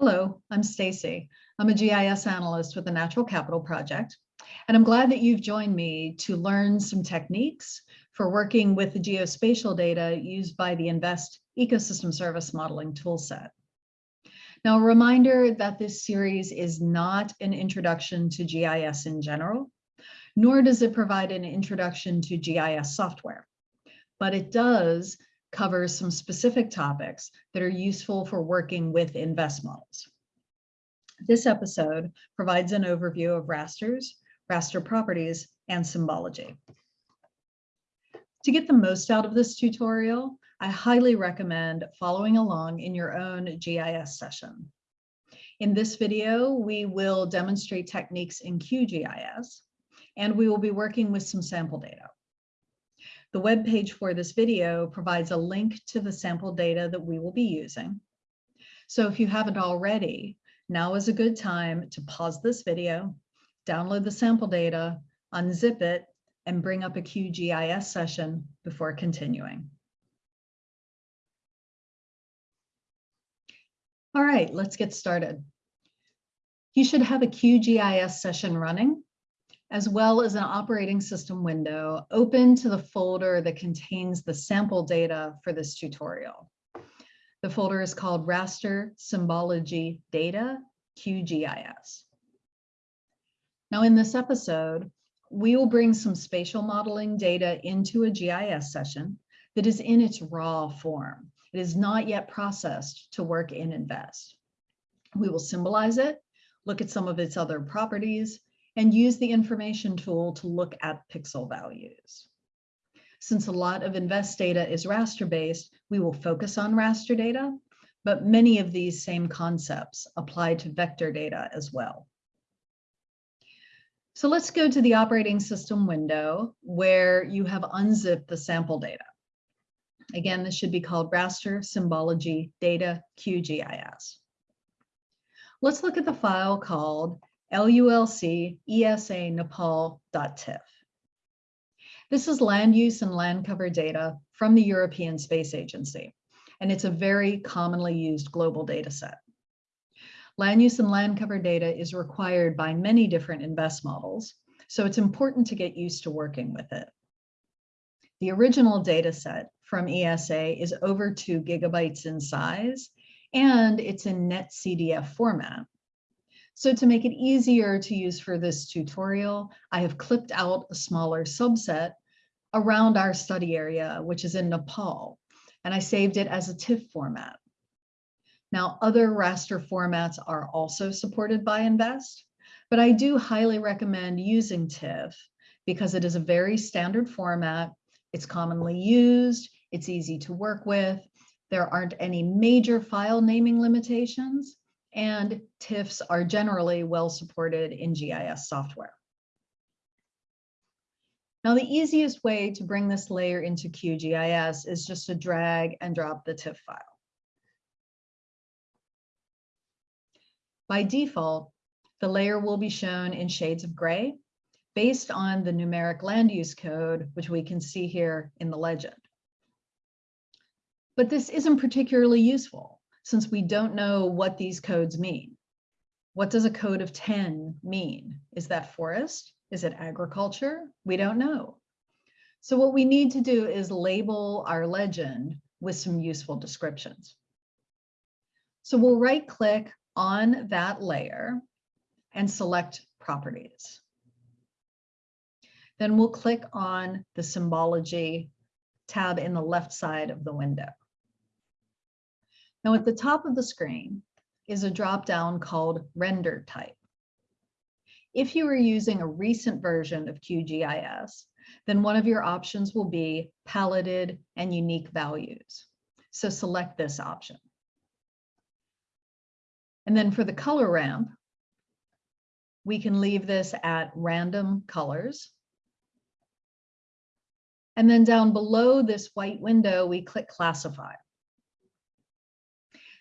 Hello, I'm Stacy. I'm a GIS analyst with the Natural Capital Project, and I'm glad that you've joined me to learn some techniques for working with the geospatial data used by the INVEST Ecosystem Service Modeling Toolset. Now, a reminder that this series is not an introduction to GIS in general, nor does it provide an introduction to GIS software, but it does covers some specific topics that are useful for working with INVEST models. This episode provides an overview of rasters, raster properties, and symbology. To get the most out of this tutorial, I highly recommend following along in your own GIS session. In this video, we will demonstrate techniques in QGIS, and we will be working with some sample data. The web page for this video provides a link to the sample data that we will be using. So if you haven't already, now is a good time to pause this video, download the sample data, unzip it, and bring up a QGIS session before continuing. All right, let's get started. You should have a QGIS session running as well as an operating system window open to the folder that contains the sample data for this tutorial. The folder is called Raster Symbology Data QGIS. Now in this episode, we will bring some spatial modeling data into a GIS session that is in its raw form. It is not yet processed to work in INVEST. We will symbolize it, look at some of its other properties, and use the information tool to look at pixel values. Since a lot of INVEST data is raster based, we will focus on raster data, but many of these same concepts apply to vector data as well. So let's go to the operating system window where you have unzipped the sample data. Again, this should be called raster symbology data QGIS. Let's look at the file called LULC ESA Nepal.tif. This is land use and land cover data from the European Space Agency, and it's a very commonly used global data set. Land use and land cover data is required by many different INVEST models, so it's important to get used to working with it. The original data set from ESA is over two gigabytes in size, and it's in NetCDF format, so to make it easier to use for this tutorial, I have clipped out a smaller subset around our study area, which is in Nepal, and I saved it as a TIFF format. Now, other raster formats are also supported by INVEST, but I do highly recommend using TIFF because it is a very standard format. It's commonly used, it's easy to work with, there aren't any major file naming limitations, and TIFFs are generally well supported in GIS software. Now, the easiest way to bring this layer into QGIS is just to drag and drop the TIFF file. By default, the layer will be shown in shades of gray based on the numeric land use code, which we can see here in the legend. But this isn't particularly useful since we don't know what these codes mean. What does a code of 10 mean? Is that forest? Is it agriculture? We don't know. So what we need to do is label our legend with some useful descriptions. So we'll right click on that layer and select properties. Then we'll click on the symbology tab in the left side of the window. Now at the top of the screen is a drop-down called Render Type. If you are using a recent version of QGIS, then one of your options will be paletted and unique values. So select this option. And then for the color ramp, we can leave this at random colors. And then down below this white window, we click classify.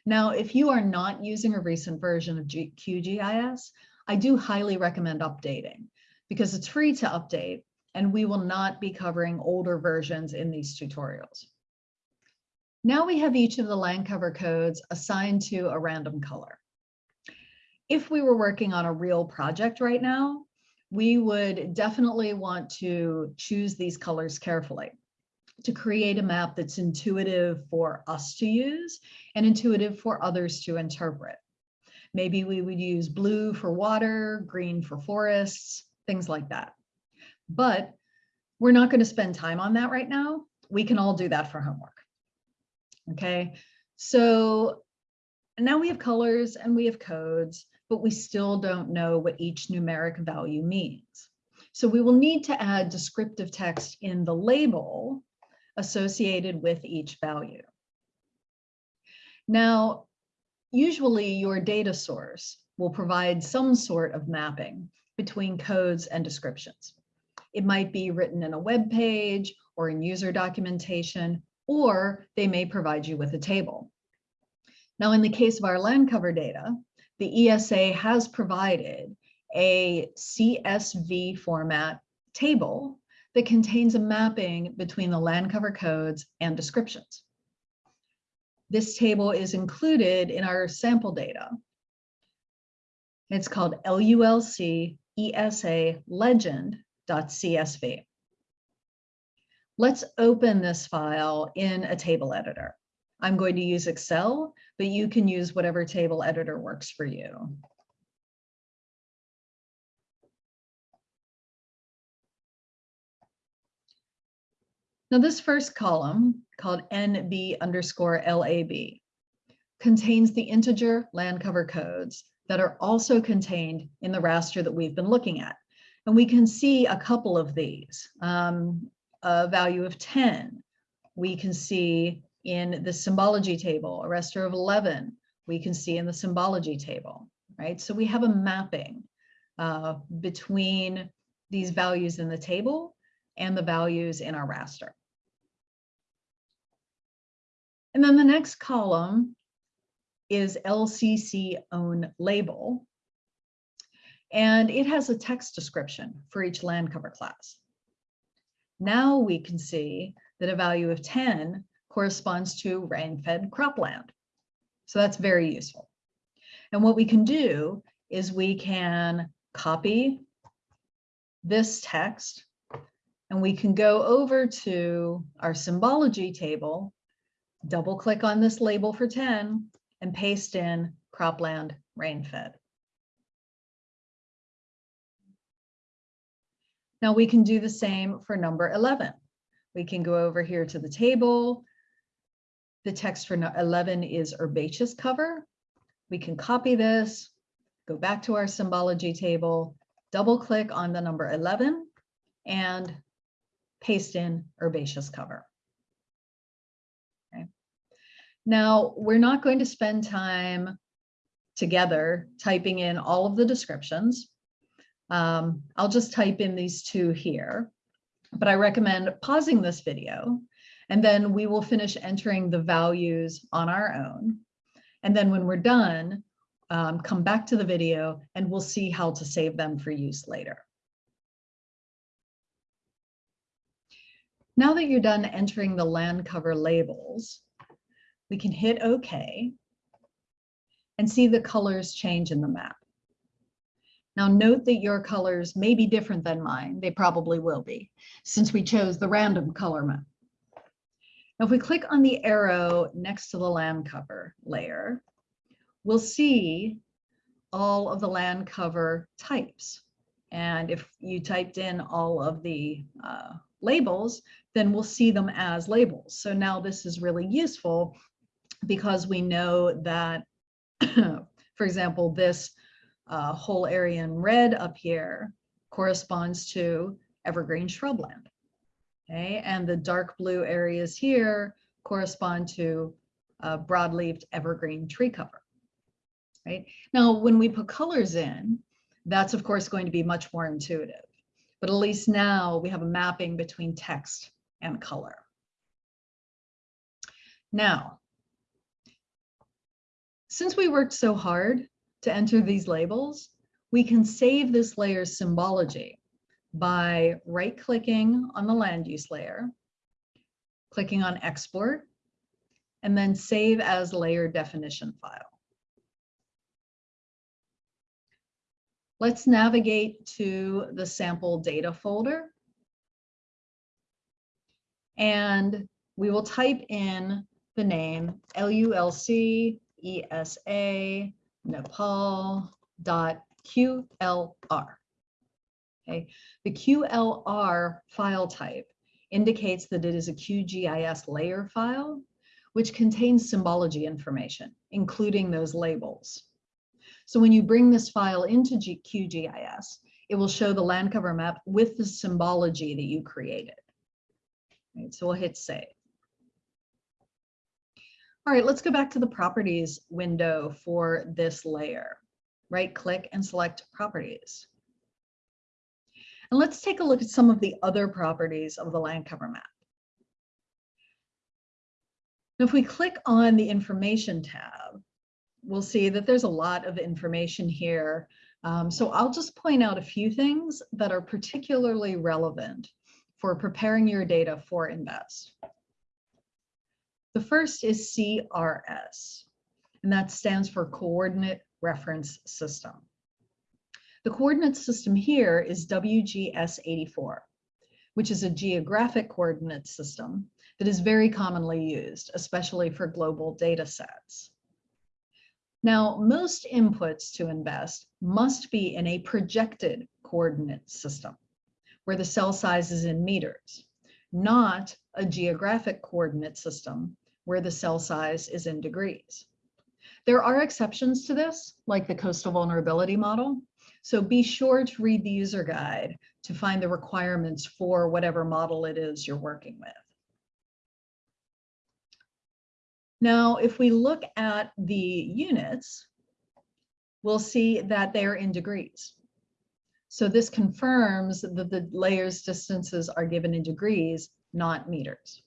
Now, if you are not using a recent version of QGIS, I do highly recommend updating because it's free to update and we will not be covering older versions in these tutorials. Now we have each of the land cover codes assigned to a random color. if we were working on a real project right now, we would definitely want to choose these colors carefully to create a map that's intuitive for us to use and intuitive for others to interpret. Maybe we would use blue for water, green for forests, things like that. But we're not going to spend time on that right now. We can all do that for homework. Okay, so now we have colors and we have codes, but we still don't know what each numeric value means. So we will need to add descriptive text in the label associated with each value. Now, usually your data source will provide some sort of mapping between codes and descriptions. It might be written in a web page or in user documentation, or they may provide you with a table. Now, in the case of our land cover data, the ESA has provided a CSV format table that contains a mapping between the land cover codes and descriptions. This table is included in our sample data. It's called LULC ESA legend.csv. Let's open this file in a table editor. I'm going to use Excel, but you can use whatever table editor works for you. Now this first column, called NB underscore LAB, contains the integer land cover codes that are also contained in the raster that we've been looking at. And we can see a couple of these. Um, a value of 10, we can see in the symbology table, a raster of 11, we can see in the symbology table, right? So we have a mapping uh, between these values in the table and the values in our raster. And then the next column is LCC own label. And it has a text description for each land cover class. Now we can see that a value of 10 corresponds to rain-fed cropland. So that's very useful. And what we can do is we can copy this text and we can go over to our symbology table double click on this label for 10 and paste in cropland rain-fed. Now we can do the same for number 11. We can go over here to the table. The text for 11 is herbaceous cover. We can copy this, go back to our symbology table, double click on the number 11 and paste in herbaceous cover. Now, we're not going to spend time together typing in all of the descriptions. Um, I'll just type in these two here, but I recommend pausing this video and then we will finish entering the values on our own. And then when we're done, um, come back to the video and we'll see how to save them for use later. Now that you're done entering the land cover labels, we can hit OK and see the colors change in the map. Now note that your colors may be different than mine. They probably will be since we chose the random color map. Now if we click on the arrow next to the land cover layer, we'll see all of the land cover types. And if you typed in all of the uh, labels, then we'll see them as labels. So now this is really useful because we know that, for example, this uh, whole area in red up here corresponds to evergreen shrubland. Okay, and the dark blue areas here correspond to uh, broadleaved evergreen tree cover. Right now, when we put colors in, that's of course going to be much more intuitive. But at least now we have a mapping between text and color. Now, since we worked so hard to enter these labels, we can save this layer's symbology by right-clicking on the land use layer, clicking on export, and then save as layer definition file. Let's navigate to the sample data folder. And we will type in the name LULC ESA Nepal dot QLR. Okay, the QLR file type indicates that it is a QGIS layer file, which contains symbology information, including those labels. So when you bring this file into G QGIS, it will show the land cover map with the symbology that you created. Right, so we'll hit save. All right, let's go back to the properties window for this layer. Right click and select properties. And let's take a look at some of the other properties of the land cover map. Now, if we click on the information tab, we'll see that there's a lot of information here. Um, so I'll just point out a few things that are particularly relevant for preparing your data for INVEST. The first is CRS, and that stands for Coordinate Reference System. The coordinate system here is WGS84, which is a geographic coordinate system that is very commonly used, especially for global data sets. Now, most inputs to INVEST must be in a projected coordinate system, where the cell size is in meters, not a geographic coordinate system, where the cell size is in degrees. There are exceptions to this, like the coastal vulnerability model, so be sure to read the user guide to find the requirements for whatever model it is you're working with. Now, if we look at the units, we'll see that they're in degrees. So this confirms that the layers distances are given in degrees, not meters.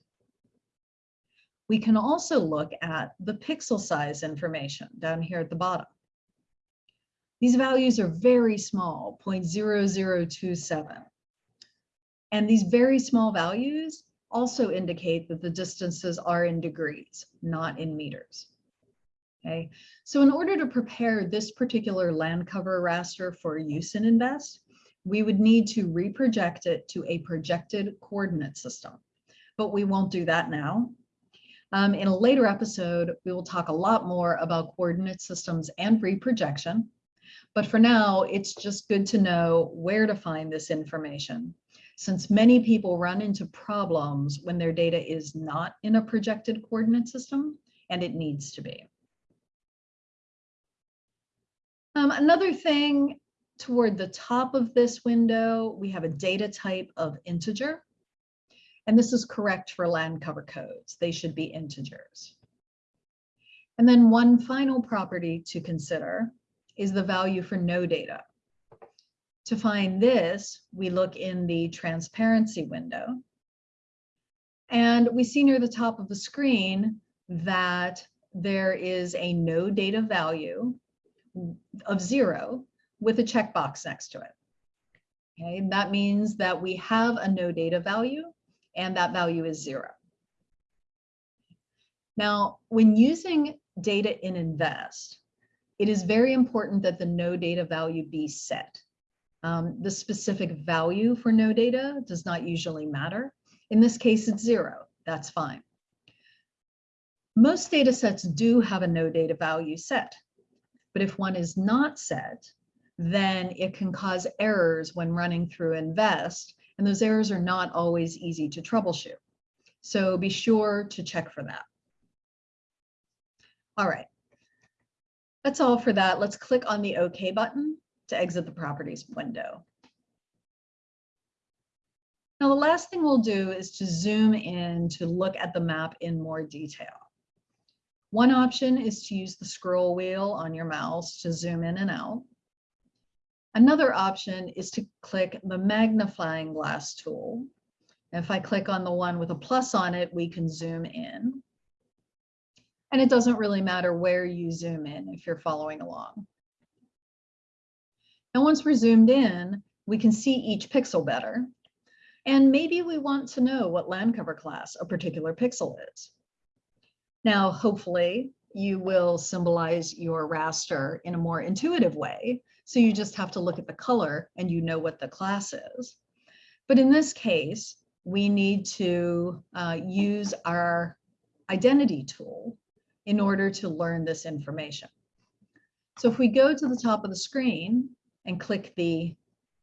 We can also look at the pixel size information down here at the bottom. These values are very small, 0.0027. And these very small values also indicate that the distances are in degrees, not in meters. Okay, so in order to prepare this particular land cover raster for use in INVEST, we would need to reproject it to a projected coordinate system, but we won't do that now. Um, in a later episode, we will talk a lot more about coordinate systems and reprojection, but for now, it's just good to know where to find this information since many people run into problems when their data is not in a projected coordinate system and it needs to be. Um, another thing toward the top of this window, we have a data type of integer. And this is correct for land cover codes. They should be integers. And then one final property to consider is the value for no data. To find this, we look in the transparency window. And we see near the top of the screen that there is a no data value of zero with a checkbox next to it. Okay, that means that we have a no data value and that value is zero. Now, when using data in INVEST, it is very important that the no data value be set. Um, the specific value for no data does not usually matter. In this case, it's zero. That's fine. Most data sets do have a no data value set, but if one is not set, then it can cause errors when running through INVEST, and those errors are not always easy to troubleshoot. So be sure to check for that. All right. That's all for that. Let's click on the OK button to exit the properties window. Now, the last thing we'll do is to zoom in to look at the map in more detail. One option is to use the scroll wheel on your mouse to zoom in and out. Another option is to click the magnifying glass tool. If I click on the one with a plus on it, we can zoom in. And it doesn't really matter where you zoom in if you're following along. And once we're zoomed in, we can see each pixel better. And maybe we want to know what land cover class a particular pixel is. Now, hopefully, you will symbolize your raster in a more intuitive way. So you just have to look at the color and you know what the class is. But in this case, we need to uh, use our identity tool in order to learn this information. So if we go to the top of the screen and click the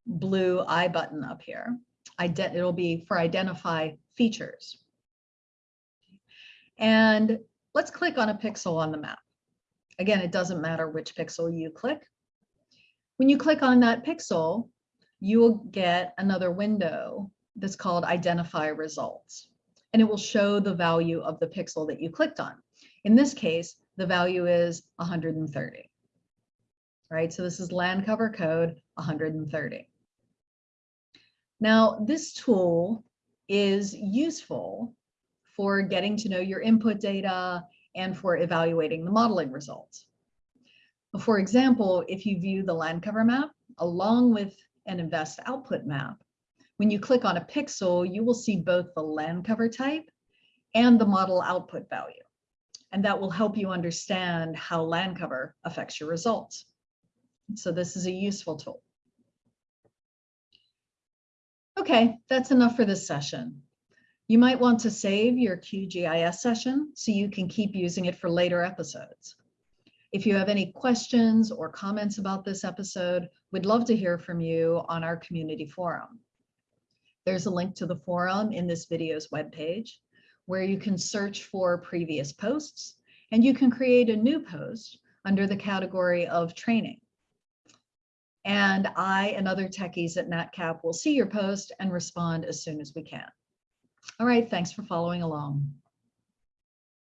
blue I button up here, it'll be for identify features. And let's click on a pixel on the map. Again, it doesn't matter which pixel you click. When you click on that pixel, you will get another window that's called identify results. And it will show the value of the pixel that you clicked on. In this case, the value is 130. Right, so this is land cover code 130. Now, this tool is useful for getting to know your input data and for evaluating the modeling results. For example, if you view the land cover map along with an invest output map, when you click on a pixel, you will see both the land cover type and the model output value. And that will help you understand how land cover affects your results. So this is a useful tool. Okay, that's enough for this session. You might want to save your QGIS session so you can keep using it for later episodes. If you have any questions or comments about this episode, we'd love to hear from you on our community forum. There's a link to the forum in this video's webpage where you can search for previous posts and you can create a new post under the category of training. And I and other techies at NatCap will see your post and respond as soon as we can. All right, thanks for following along.